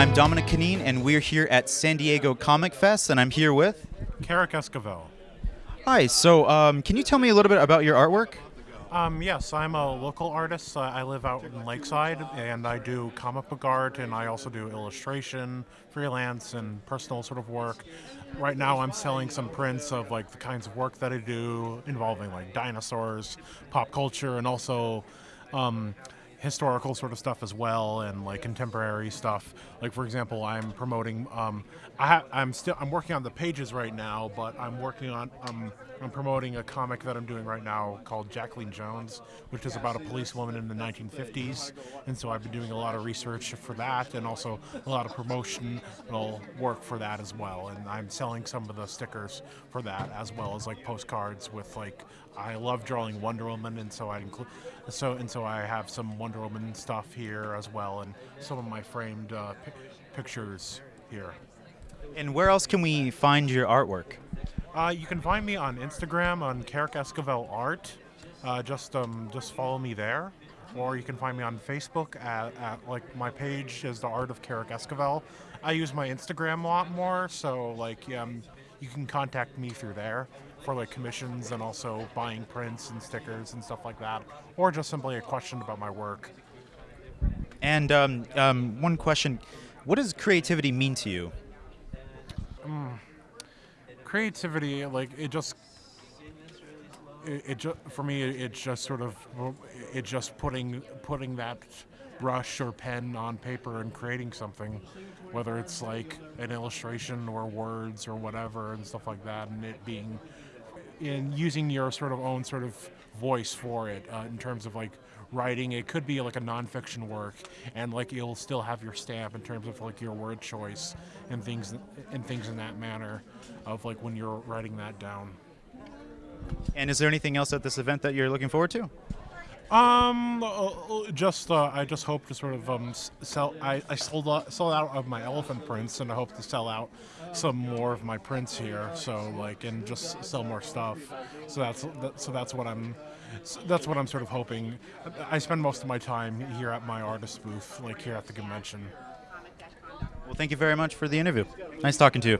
I'm Dominic Canine, and we're here at San Diego Comic Fest, and I'm here with. Carrick Esquivel. Hi, so um, can you tell me a little bit about your artwork? Um, yes, I'm a local artist. Uh, I live out in Lakeside, and I do comic book art, and I also do illustration, freelance, and personal sort of work. Right now, I'm selling some prints of like the kinds of work that I do, involving like dinosaurs, pop culture, and also um, historical sort of stuff as well and like contemporary stuff. Like for example i'm promoting um, I am still i'm working on the pages right now but i'm working on um, i'm promoting a comic that i'm doing right now called jacqueline jones which is about a policewoman in the 1950s and so i've been doing a lot of research for that and also a lot of promotional work for that as well. And i'm selling some of the stickers for that as well as like postcards with like i love drawing wonder woman and so i include so and so i have some wonder Wonder Woman stuff here as well, and some of my framed uh, pi pictures here. And where else can we find your artwork? Uh, you can find me on Instagram on Carrick Esquivel Art. Uh, just um, just follow me there, or you can find me on Facebook at, at like my page is the Art of Carrick Esquivel. I use my Instagram a lot more, so like um, you can contact me through there for like commissions and also buying prints and stickers and stuff like that, or just simply a question about my work. And um, um, one question: What does creativity mean to you? Um, creativity, like it just, it, it for me, it's just sort of, it just putting putting that brush or pen on paper and creating something, whether it's like an illustration or words or whatever and stuff like that, and it being in using your sort of own sort of voice for it uh, in terms of like writing. It could be like a nonfiction work, and like you'll still have your stamp in terms of like your word choice and things and things in that manner of like when you're writing that down. And is there anything else at this event that you're looking forward to? Um, uh, uh, just uh, I just hope to sort of um sell. I, I sold out, sold out of my elephant prints, and I hope to sell out some more of my prints here. So like, and just sell more stuff. So that's that, so that's what I'm. That's what I'm sort of hoping. I spend most of my time here at my artist booth, like here at the convention. Well, thank you very much for the interview. Nice talking to you.